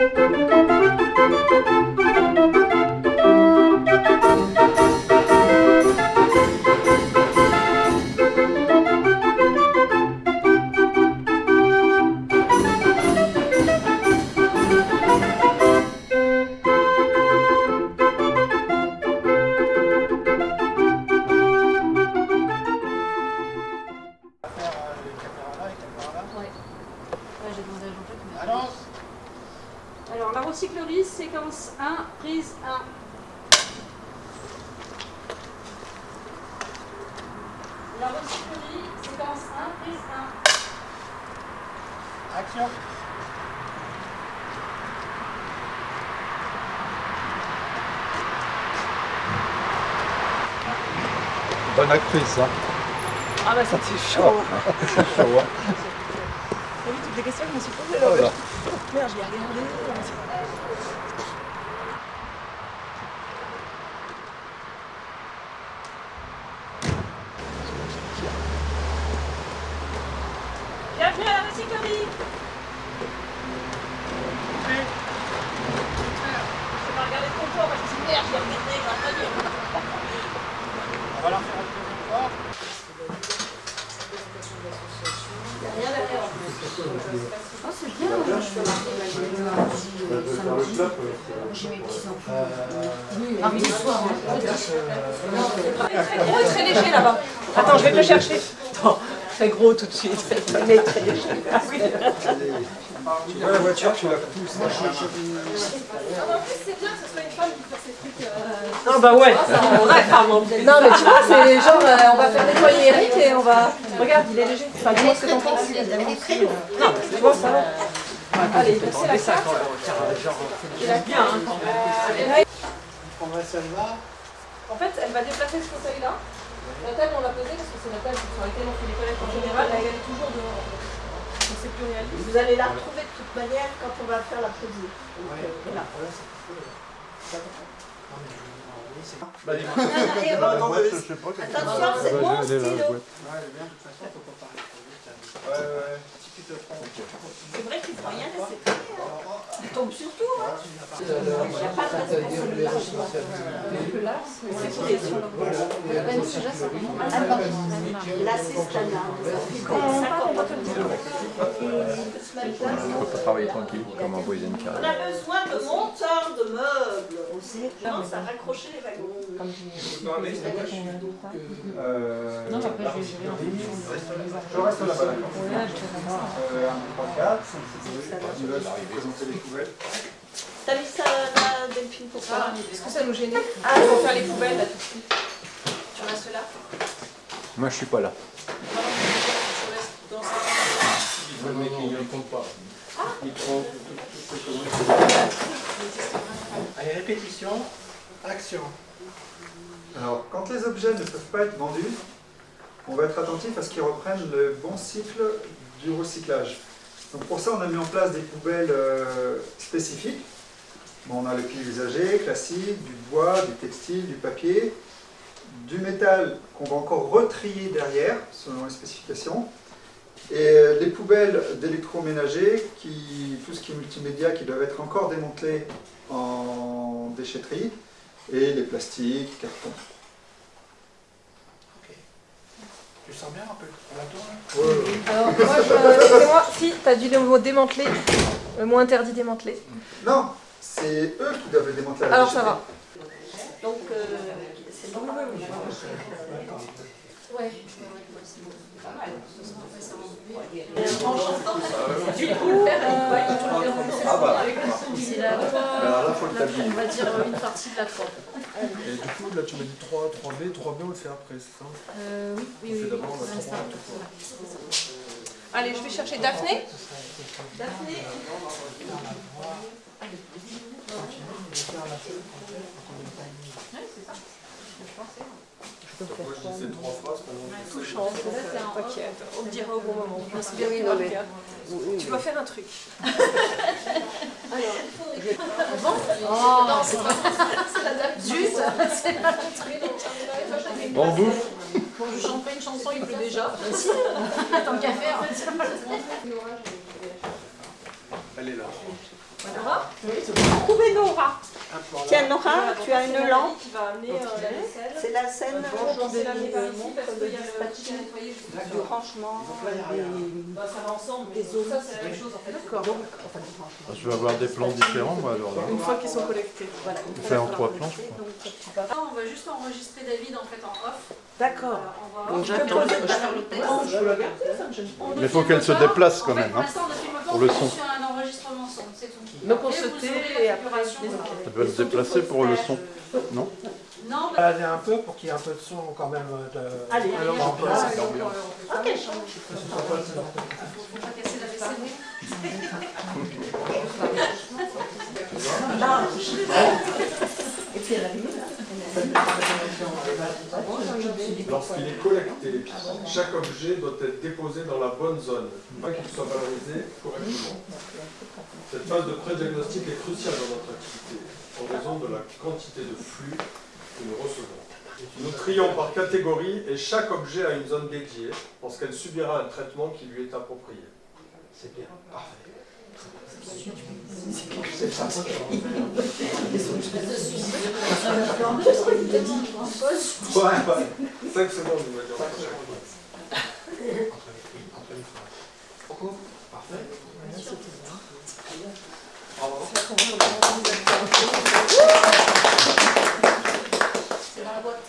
Alors, Bonne actrice, hein. Ah bah ça c'est chaud. C'est chaud, hein. T'as vu toutes les questions que je me suis posées Oh là là. Merde, je l'ai regardé. Bienvenue à la recyclerie. Je vais regarder le comptoir parce que c'est merde, je vais regarder, je vais pas dire. On va la faire une deuxième fois. Rien derrière en plus. Oh, c'est bien. J'ai mes petits enfants. Mardi soir. Oh, il est très léger là-bas. Attends, je vais te le chercher. Attends, très gros tout de suite. Il est très léger. Ah oui. Tu vois la voiture, tu la pousses. En plus, c'est bien que ce soit une femme qui fasse ces trucs. euh, Non bah ouais, c'est. Non, mais tu vois, c'est genre, euh, on va faire nettoyer Eric et on va. Regarde, il est léger. Enfin, dis-moi ce que t'en penses. Non, mais tu vois ça va. Allez, merci la carte. C'est bien hein, même. On prendrait celle-là. En fait, elle va déplacer ce fauteuil-là. La table, on l'a posée parce que c'est la table sur laquelle on fait les toilettes en général. Là, elle est toujours. Donc, c'est plus réaliste. Vous allez la retrouver de toute manière quand on va faire la pesée. Ouais. Voilà. Ouais, c'est. Non, c'est- Bah, dis-moi. Et La bon, boîte, je sais pas. qu'elle- Attention, c'est Ouais, mon elle est là, la stylo. boîte. Ouais, elle est bien, de toute façon, faut pas parler trop vite. hein. Ouais, ouais. Si tu te prends. C'est vrai qu'il ne faut rien laisser traîner. Hein. Il tombe sur tout. hein. Il Il n'y a pas de responsabilité. Là, c'est standard. Ça fait des 50 On peut pas travailler tranquille comme un voisin On a besoin de monteurs de meubles. On commence à raccrocher les wagons. Non, mais après, je vais gérer en fonction de Je reste là-bas, d'accord. Ouais, je te comprends. 1, 2, 3, 4. Tu vas présenter les poubelles. T'as mis ça là, Delphine, pour Ah, ça Est-ce que ça nous gênait Ah, on va faire les poubelles là tout de suite. Tu restes là Moi, je suis pas là. Je reste dans cette Le mec, il ne compte pas. Il prend Allez, répétition. Action. Alors, quand les objets ne peuvent pas être vendus, on va être attentif à ce qu'ils reprennent le bon cycle du recyclage. Donc pour ça, on a mis en place des poubelles euh, spécifiques. On a les piles usagées, classiques, du bois, du textile, du papier, du métal qu'on va encore retrier derrière, selon les spécifications, et euh, les poubelles d'électroménager, tout ce qui est multimédia, qui doivent être encore démantelés en déchetterie, et les plastiques, cartons. Ok. Tu sens bien un peu la tour là Ouais, ouais. Alors, moi, je... excusez-moi, si, t'as dû le mot démanteler, le mot interdit démanteler. Non, c'est eux qui doivent démanteler à la Alors, ça va. Donc, euh, c'est bon. Ouais. Du coup, c'est la on va dire une partie de la 3. Et du coup, là, tu m'as dit 3, 3B, 3B, on le fait après, c'est ça Euh, oui, oui, oui. d'abord la l'instant. 3. Allez, je vais chercher Daphné. Daphné, C'est Tout change, donc euh, t'inquiète, on le dira au bon moment. Je Oui, oui, oui. faire. Tu dois faire un truc. Oh, c'est la dame Zut C'est la Bon, bouffe. Bon, je chante pas une chanson, il pleut déjà. Tant qu'à faire. Elle est là. Nora Trouvez Nora. Tiens, Nora, tu as une lampe. qui va amener euh. C'est la scène le le du rangement des... Ça va ensemble, mais ça c'est la même chose en fait. D'accord. Enfin, du rangement. Je vais avoir des plans différents, moi, alors là. Une fois qu'ils sont collectés. Voilà, On fait en trois plans, je crois. Ah, on va juste enregistrer David en fait en off. D'accord. Euh, on va... Donc j'attends. Je le peux la garder, ça gêne pas. Mais il faut qu'elle se déplace quand même, Pour hein, l'instant, Donc on Et se tait et la après. Elle doit se déplacer pour le son, non Non, bah, Balader un peu pour qu'il y ait un peu de son quand même. De... Allez, allez, on peut- allez. c'est l'ambiance. Ah, quelle chance. faut pas casser la vaisselle. Et puis elle a mis Lorsqu'il est collecté, chaque objet doit être déposé dans la bonne zone, pas qu'il soit valorisé correctement. Cette phase de pré-diagnostic est cruciale dans notre activité, en raison de la quantité de flux que nous recevons. Nous trions par catégorie et chaque objet a une zone dédiée, parce qu'elle subira un traitement qui lui est approprié. C'est bien, parfait. Ouais, ouais. 5 secondes, on va dire. Beaucoup Parfait. C'est dans la boîte.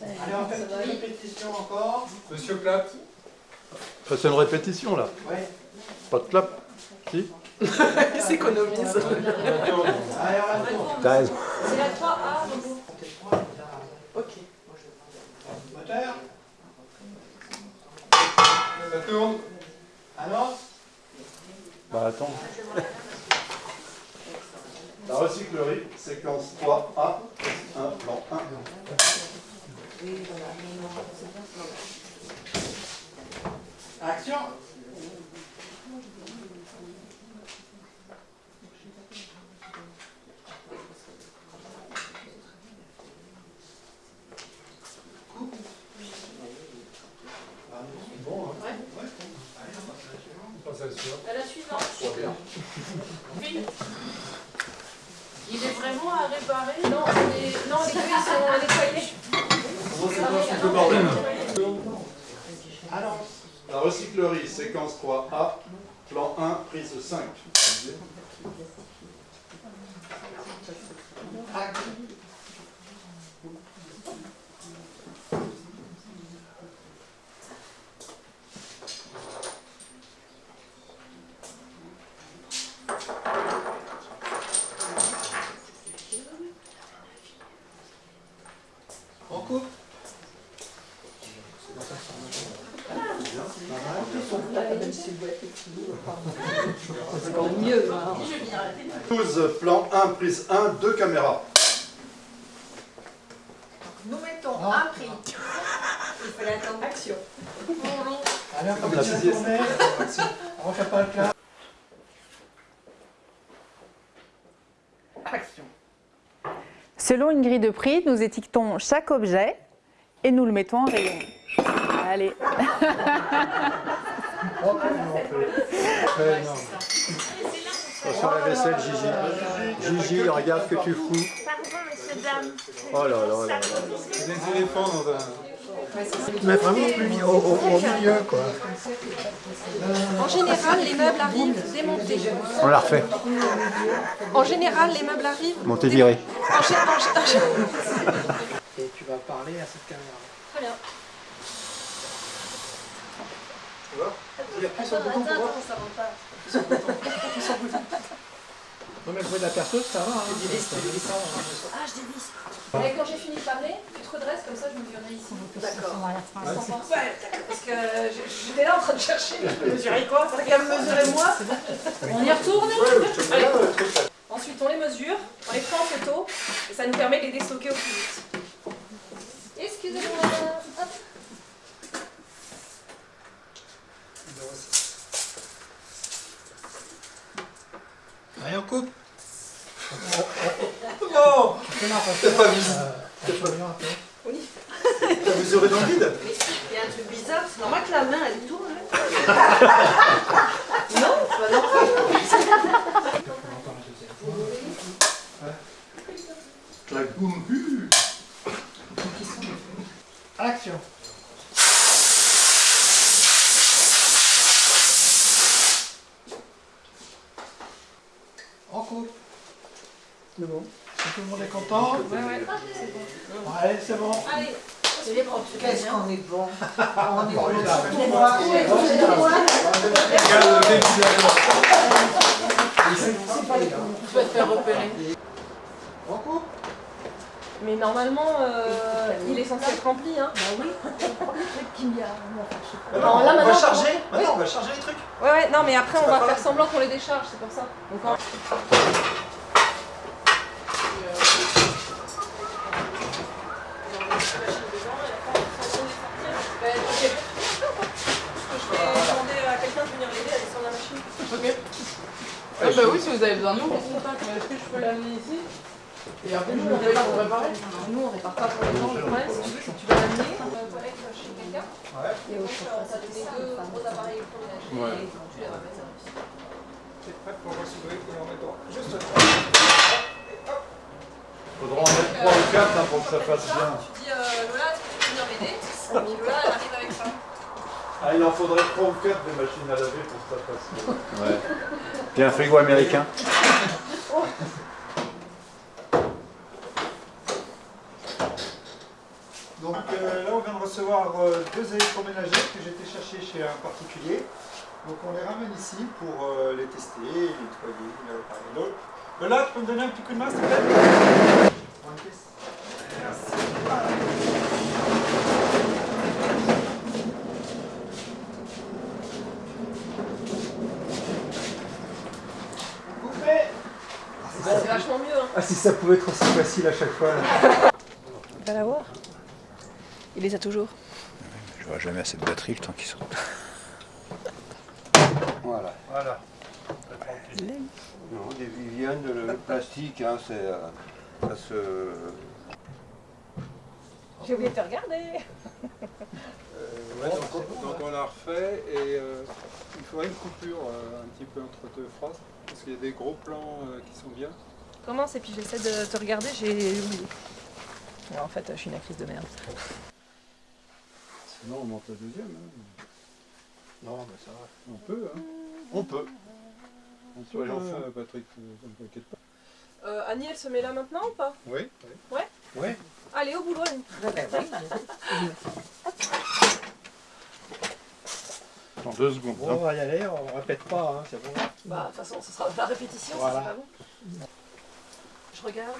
Allez, on fait une petite répétition encore. Monsieur Ça, C'est une répétition, là. Ouais. Pas de clap Si Ils guys. La recyclerie, séquence 3A, plan 1, prise 5. C'est encore mieux. hein. 12, plan 1, prise 1, deux caméras. Nous mettons un prix. Il fallait attendre. Action. Allez, on Comme la. On refait pas le clap. Action. Selon une grille de prix, nous étiquetons chaque objet et nous le mettons en rayon. Allez. Ouais, non. Attention à la vaisselle, Gigi. Gigi, regarde ce que tu fous. Pardon, monsieur, dame. Oh là là là là. Des éléphants dans un... Mais vraiment au, au, au- au milieu, quoi. En général, les meubles arrivent démontés. On la refait. En général, les meubles arrivent. Montez viré. En en en Et tu vas parler à cette caméra. Très bien. Il appuie sur le bouton pour voir. Non mais le bruit de la perceuse, ça va. Hein. Ah, je dévisse. Et quand j'ai fini de parler, tu te redresses comme ça, je mesurerai ici. D'accord. Ouais, parce que je- j'étais là en train de chercher. Je mesurais quoi T'as qu'à me mesurer moi On y retourne. Ensuite, on les mesure, on les prend en photo, et ça nous permet de les déstocker au plus vite. Excusez-moi. Hop. Allez, on coupe. Non T'as pas vu Euh, T'as mesuré dans le vide Il y a un truc bizarre, c'est normal que la main elle tourne. hein. non, bah non. Action En couple. C'est bon. Si tout le monde est content Ouais, ouais, c'est bon. Ouais, c'est bon. Allez, Qu'on est bon. On est Bon, Tu vas te faire repérer. Mais normalement, euh, il est censé être rempli, hein. Bah oui. Non, là, on va charger. Maintenant, on va charger les trucs. Ouais, ouais, non, mais après, on va faire semblant qu'on les décharge, c'est pour ça. Donc, en- Ben, ok. Je vais demander à quelqu'un de venir l'aider à descendre la machine. Ok. Ah bah oui, si vous avez besoin de nous, qu'on fait Est-ce que je peux l'amener ici Et après, je me paye pour préparer Nous, on répare pas pour les gens, le problème, si tu veux, c'est que tu vas l'amener chez quelqu'un. Ouais. Et au on t'a donné deux gros appareils électroménagers Ouais. et tu les ramènes à. T'es prêt pour recevoir et en mettant juste là. Faudra en mettre 3 ou 4 pour que ça fasse Ça, bien. Tu dis, euh, Lola, est-ce que tu peux venir m'aider Et Lola, elle arrive avec ça. Ah, il en faudrait 3 ou 4 des machines à laver pour que ça bien. Ouais. Puis un frigo américain. Donc euh, là, on vient de recevoir euh, deux électroménagers que j'ai été chercher chez un particulier. Donc on les ramène ici pour euh, les tester, les nettoyer, les réparer. Donc, Lola, tu peux me donner un petit coup de main, s'il te plaît Prends une pièce. Merci. Coupé C'est vachement mieux, hein. Ah, si ça pouvait être aussi facile à chaque fois. là. Va la voir. Il les a toujours. J'aurai jamais assez de batterie le temps qu'ils sont. Voilà. Voilà. Non, des Viviennes, le, le plastique, hein, c'est. euh, ça se. J'ai oublié de te regarder. Ouais, donc, on- donc on l'a refait et euh, il faudrait une coupure euh, un petit peu entre deux phrases parce qu'il y a des gros plans euh, qui sont bien. Commence et puis j'essaie de te regarder, j'ai oublié. Non, en fait, je suis une actrice de merde. Sinon on monte la deuxième. hein. Non, mais ça va. On peut, hein. On peut. On peut, hein, fous. Patrick, euh, ça ne t'inquiète pas. Euh, Annie, elle se met là maintenant ou pas? Oui. Ouais Oui. Allez, au boulot, Annie. En deux secondes. Bon, on va y aller, on répète pas, hein, c'est bon. Bah, de toute façon, ce sera la répétition, ça, Voilà. c'est pas bon. Je regarde.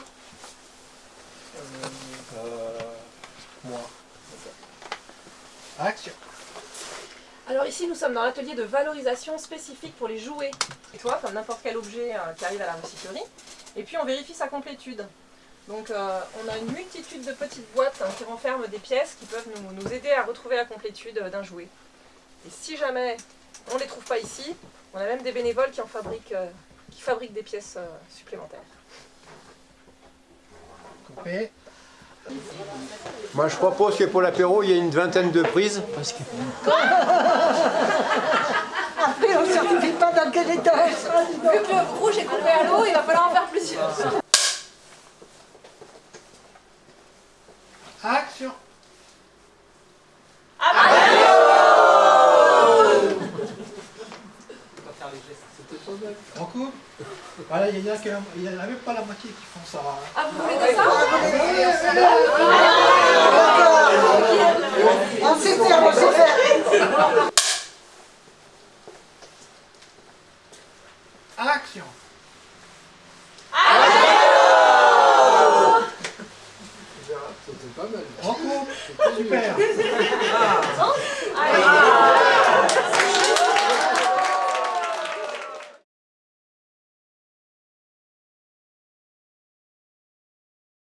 Euh, moi. Action Alors ici, nous sommes dans l'atelier de valorisation spécifique pour les jouets. Et toi, comme n'importe quel objet euh, qui arrive à la recyclerie. Et puis on vérifie sa complétude. Donc euh, on a une multitude de petites boîtes hein, qui renferment des pièces qui peuvent nous, nous aider à retrouver la complétude euh, d'un jouet. Et si jamais on ne les trouve pas ici, on a même des bénévoles qui en fabriquent, euh, qui fabriquent des pièces euh, supplémentaires. Coupé. Moi je propose que pour l'apéro il y ait une vingtaine de prises. Parce que... Après, on ne certifie pas dans quel état. Vu que le rouge est coupé à l'eau, il va falloir en faire plusieurs. Action On coupe Voilà, il y en a a même pas la moitié qui font ça. hein. Ah, vous voulez de ça